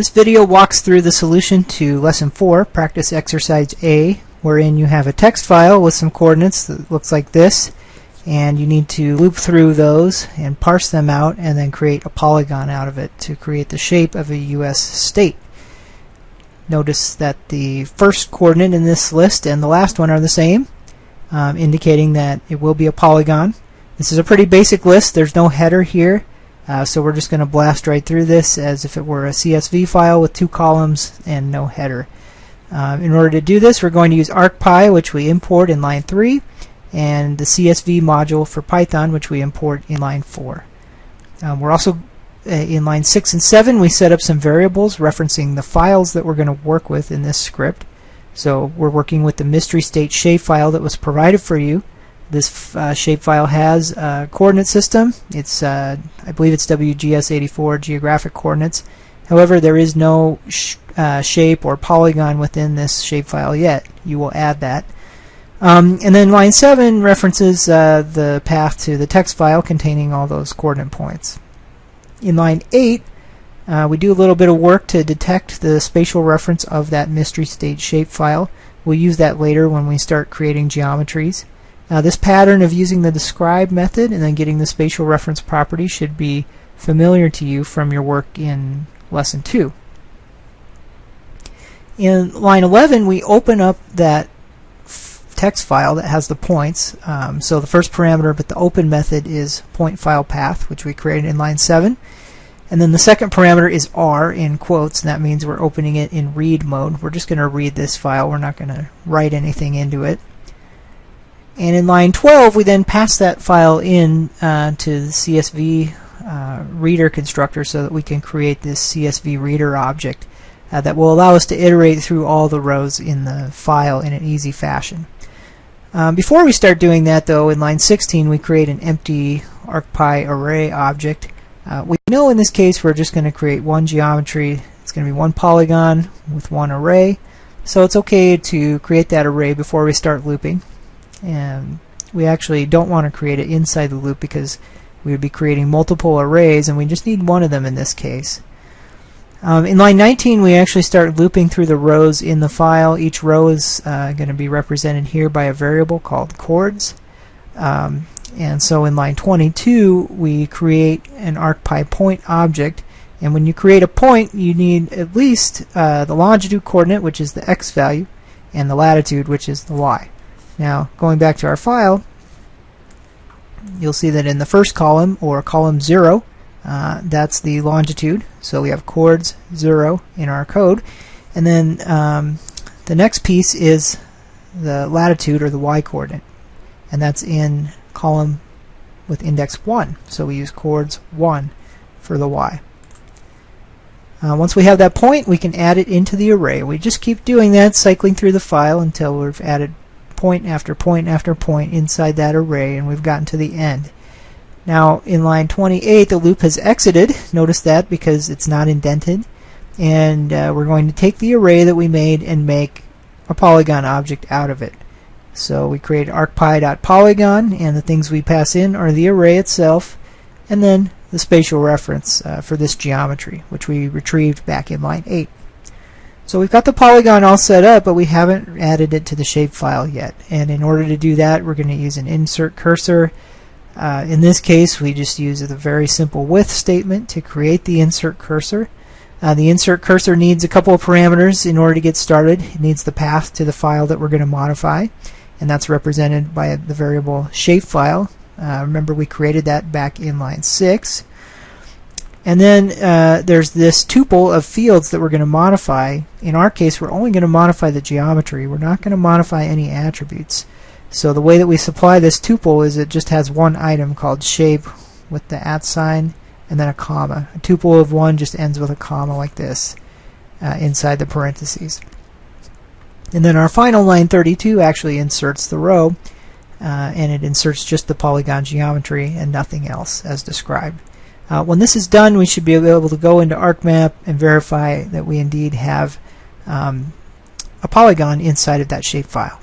This video walks through the solution to Lesson 4, Practice Exercise A, wherein you have a text file with some coordinates that looks like this, and you need to loop through those and parse them out and then create a polygon out of it to create the shape of a U.S. state. Notice that the first coordinate in this list and the last one are the same, um, indicating that it will be a polygon. This is a pretty basic list. There's no header here. Uh, so we're just going to blast right through this as if it were a CSV file with two columns and no header. Uh, in order to do this, we're going to use ArcPy, which we import in line 3, and the CSV module for Python, which we import in line 4. Um, we're also uh, in line 6 and 7, we set up some variables referencing the files that we're going to work with in this script. So we're working with the mystery state shapefile that was provided for you. This uh, shapefile has a coordinate system. It's, uh, I believe it's WGS84 geographic coordinates. However, there is no sh uh, shape or polygon within this shapefile yet. You will add that. Um, and then line 7 references uh, the path to the text file containing all those coordinate points. In line 8, uh, we do a little bit of work to detect the spatial reference of that mystery state shapefile. We'll use that later when we start creating geometries. Now this pattern of using the describe method and then getting the spatial reference property should be familiar to you from your work in lesson 2. In line 11 we open up that text file that has the points. Um, so the first parameter but the open method is point file path which we created in line 7. And then the second parameter is R in quotes, and that means we're opening it in read mode. We're just going to read this file. We're not going to write anything into it. And in line 12, we then pass that file in uh, to the CSV uh, reader constructor so that we can create this CSV reader object uh, that will allow us to iterate through all the rows in the file in an easy fashion. Um, before we start doing that, though, in line 16, we create an empty ArcPy array object. Uh, we know in this case we're just going to create one geometry. It's going to be one polygon with one array. So it's okay to create that array before we start looping and we actually don't want to create it inside the loop because we would be creating multiple arrays and we just need one of them in this case. Um, in line 19 we actually start looping through the rows in the file. Each row is uh, going to be represented here by a variable called coords. Um, and so in line 22 we create an ArcPy point object and when you create a point you need at least uh, the longitude coordinate which is the x value and the latitude which is the y. Now, going back to our file, you'll see that in the first column, or column 0, uh, that's the longitude. So we have coords 0 in our code. And then um, the next piece is the latitude, or the y-coordinate. And that's in column with index 1. So we use coords 1 for the y. Uh, once we have that point, we can add it into the array. We just keep doing that, cycling through the file until we've added point after point after point inside that array and we've gotten to the end. Now in line 28 the loop has exited. Notice that because it's not indented. And uh, we're going to take the array that we made and make a polygon object out of it. So we create arcpy.polygon and the things we pass in are the array itself and then the spatial reference uh, for this geometry which we retrieved back in line 8. So we've got the polygon all set up, but we haven't added it to the shapefile yet. And in order to do that, we're going to use an insert cursor. Uh, in this case, we just use a very simple with statement to create the insert cursor. Uh, the insert cursor needs a couple of parameters in order to get started. It needs the path to the file that we're going to modify, and that's represented by the variable shapefile. Uh, remember, we created that back in line 6. And then uh, there's this tuple of fields that we're going to modify. In our case, we're only going to modify the geometry. We're not going to modify any attributes. So the way that we supply this tuple is it just has one item called shape with the at sign and then a comma. A tuple of one just ends with a comma like this uh, inside the parentheses. And then our final line 32 actually inserts the row uh, and it inserts just the polygon geometry and nothing else as described. Uh, when this is done, we should be able to go into ArcMap and verify that we indeed have um, a polygon inside of that shapefile.